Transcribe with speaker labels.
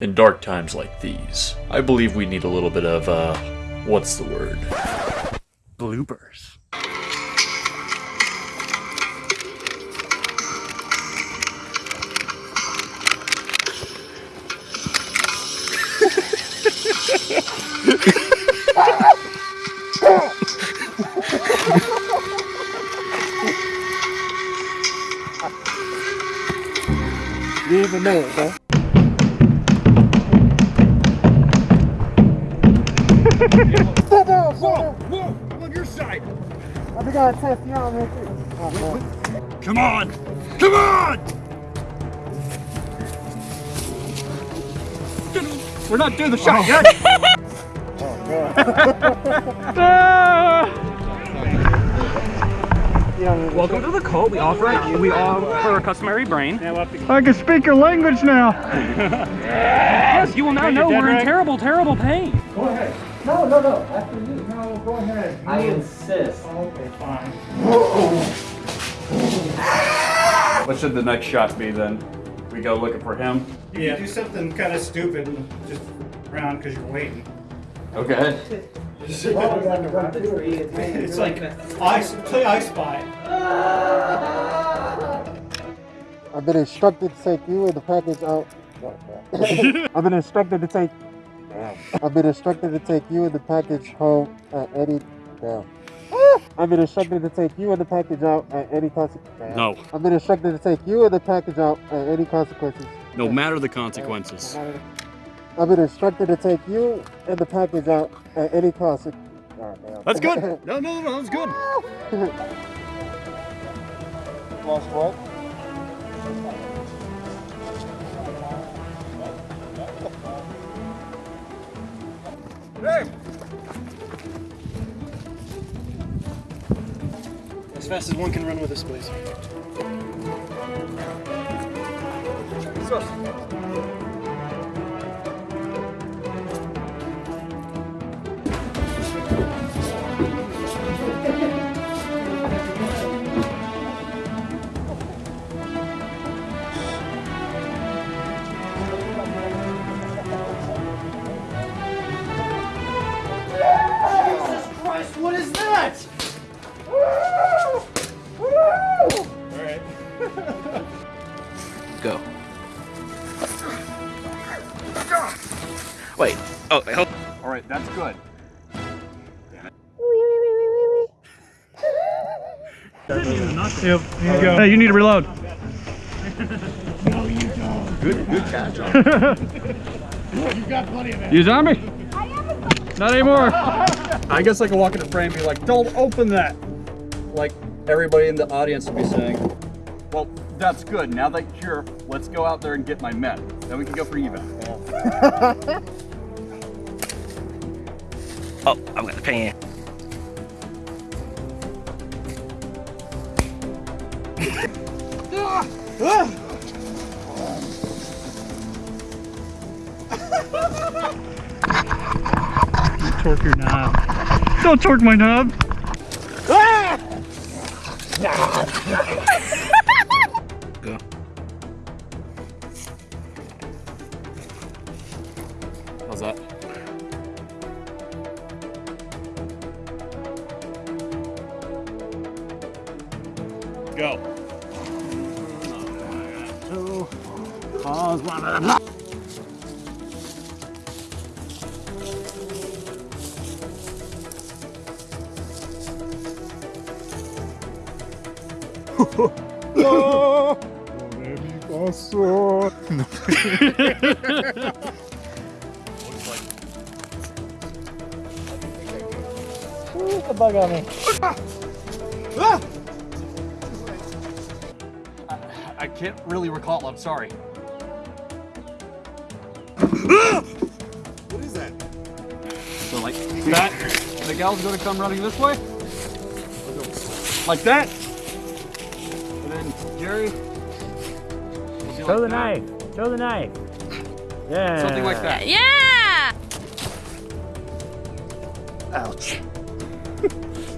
Speaker 1: In dark times like these, I believe we need a little bit of, uh, what's the word?
Speaker 2: Bloopers.
Speaker 3: You didn't even huh? Sit down, sit down.
Speaker 2: Whoa! On your side!
Speaker 3: I think I test you out, man. too. Oh.
Speaker 2: Come on! Come on! We're not doing the shot yet!
Speaker 3: Yeah, man.
Speaker 4: Welcome to the cult. We offer we offer a customary brain.
Speaker 5: I can speak your language now.
Speaker 4: Yes, you will now know we're in terrible, terrible pain.
Speaker 3: No, no, no. After you. No, go ahead.
Speaker 6: I insist.
Speaker 3: Oh, okay, fine.
Speaker 2: What should the next shot be then? We go looking for him?
Speaker 7: You can do something kind of stupid and just around because you're waiting.
Speaker 2: Okay.
Speaker 3: Well, we got to run through it.
Speaker 7: It's like ice, play I Spy.
Speaker 3: I've been instructed to take you and the package out. I've been instructed to take. I've been instructed to take you and the package home at any. Damn. I've been instructed to take you and the package out at any consequence.
Speaker 8: No,
Speaker 3: I've been instructed to take you and the package out at any consequences.
Speaker 8: no matter the consequences.
Speaker 3: I've been instructed to take you and the package out at any cost. Oh.
Speaker 8: That's good. No, no, no, that's good.
Speaker 3: Lost what?
Speaker 7: As fast as one can run with this, please.
Speaker 8: Go. Wait. Oh, hold.
Speaker 2: All right, that's good.
Speaker 5: Yep, here you go. Hey, you need to reload. No, you
Speaker 2: don't.
Speaker 4: Good, good catch.
Speaker 2: you got plenty of that. You
Speaker 5: zombie? Not anymore.
Speaker 2: I guess I could walk in the frame and be like, don't open that! Like everybody in the audience would be saying, well, that's good. Now that you're let's go out there and get my men. Then we can go for evac.
Speaker 8: Oh, I'm gonna pay you.
Speaker 5: Torque your knob. Don't torque my knob.
Speaker 8: Go. How's that? Go.
Speaker 3: The bug on me.
Speaker 2: I can't really recall. I'm sorry. what is that? So like that, the gal's gonna come running this way. Like that. And Jerry. will be like that.
Speaker 4: Show the knife. Yeah.
Speaker 2: Something like that.
Speaker 9: Yeah!
Speaker 3: Ouch.